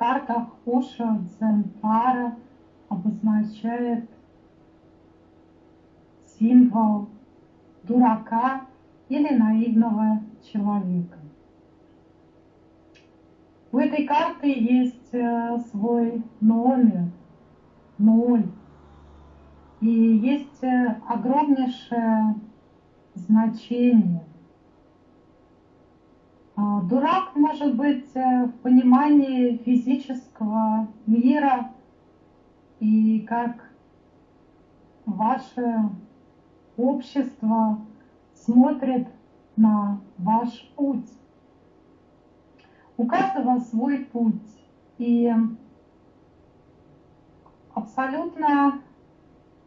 картах Ошо Дзентара обозначает символ дурака или наивного человека. У этой карты есть э, свой номер, ноль. И есть э, огромнейшее значение. Дурак может быть э, в понимании физического мира и как ваше общество смотрит на ваш путь. У каждого свой путь. И абсолютно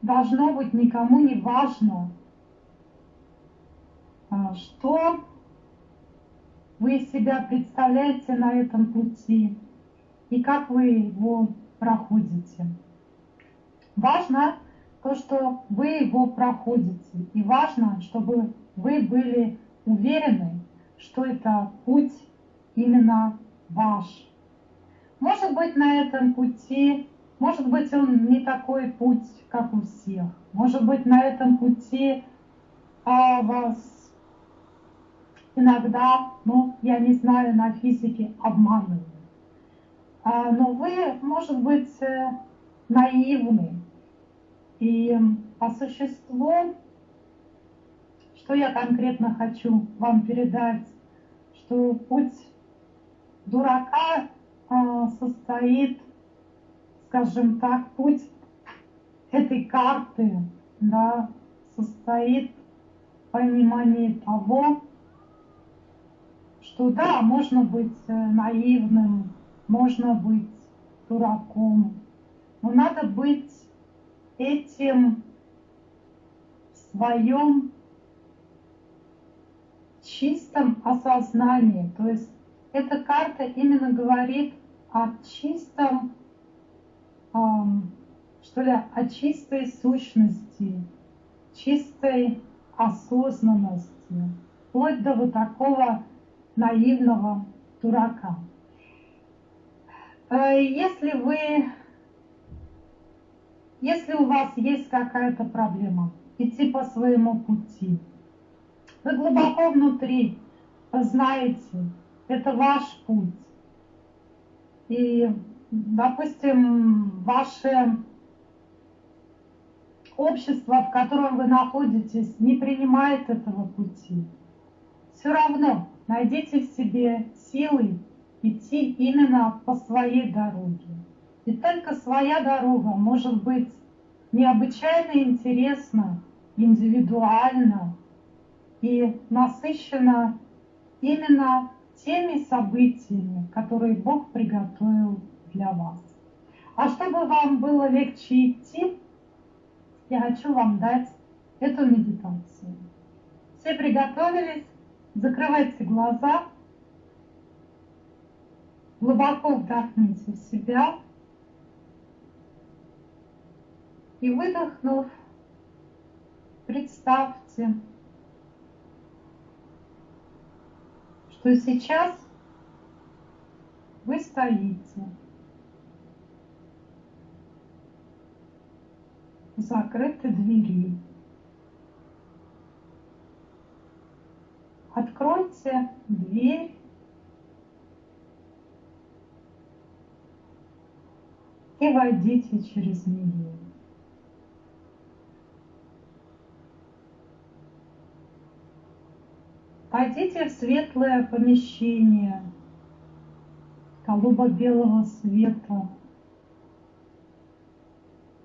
должно быть никому не важно, а, что вы себя представляете на этом пути и как вы его проходите. Важно то, что вы его проходите. И важно, чтобы вы были уверены, что это путь именно ваш. Может быть, на этом пути, может быть, он не такой путь, как у всех. Может быть, на этом пути а, вас иногда, ну, я не знаю, на физике обманывают. А, но вы, может быть, э, наивны. И по существу, что я конкретно хочу вам передать, что путь дурака а, состоит, скажем так, путь этой карты да, состоит в понимании того, что да, можно быть э, наивным, можно быть дураком, но надо быть этим в своем чистом осознании, то есть эта карта именно говорит о чистом, что ли, о чистой сущности, чистой осознанности, вплоть до вот такого наивного дурака. Э, если вы, если у вас есть какая-то проблема, идти по своему пути, вы глубоко внутри знаете, это ваш путь. И, допустим, ваше общество, в котором вы находитесь, не принимает этого пути. Все равно найдите в себе силы идти именно по своей дороге. И только своя дорога может быть необычайно интересна, индивидуальна и насыщена именно теми событиями, которые Бог приготовил для вас. А чтобы вам было легче идти, я хочу вам дать эту медитацию. Все приготовились? Закрывайте глаза, глубоко вдохните в себя и выдохнув, представьте, что сейчас вы стоите в закрытой двери. Откройте дверь и войдите через нее. Пойдите в светлое помещение голубо-белого света.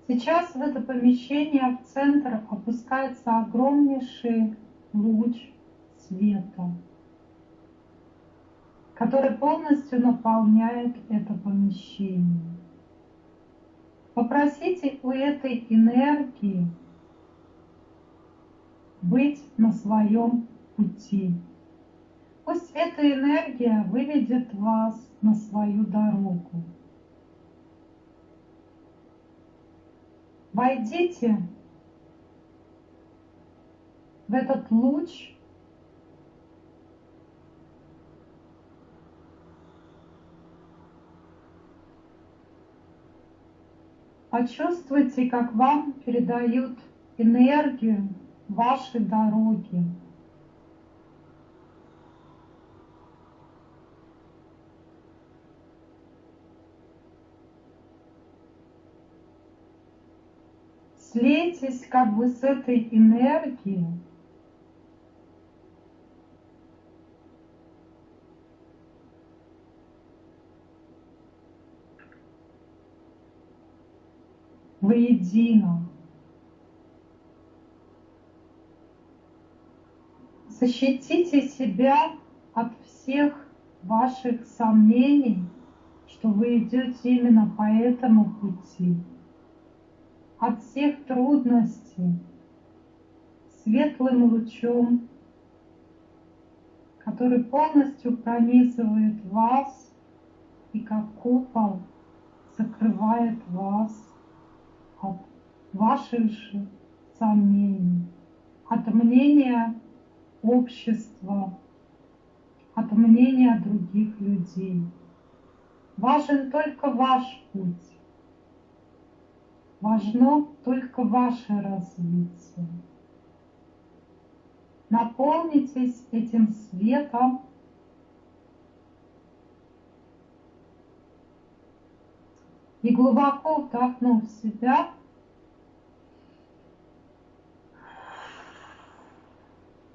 Сейчас в это помещение в центр опускается огромнейший луч света, который полностью наполняет это помещение. Попросите у этой энергии быть на своем пути. Пусть эта энергия выведет вас на свою дорогу. Войдите в этот луч Почувствуйте, как вам передают энергию вашей дороги. Слейтесь как бы с этой энергией воедино. Защитите себя от всех ваших сомнений, что вы идете именно по этому пути, от всех трудностей, светлым лучом, который полностью пронизывает вас и как купол закрывает вас от ваших сомнений, от мнения общества, от мнения других людей. Важен только ваш путь. Важно только ваше развитие. Наполнитесь этим светом И глубоко вдохнув себя,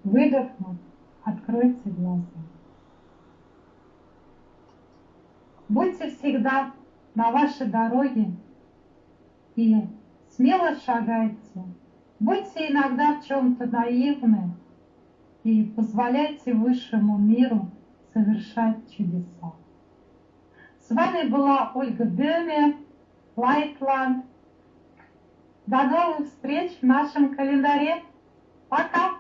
выдохнув, откройте глаза. Будьте всегда на вашей дороге и смело шагайте. Будьте иногда в чем-то наивны и позволяйте высшему миру совершать чудеса. С вами была Ольга Беме, Lightland. До новых встреч в нашем календаре. Пока!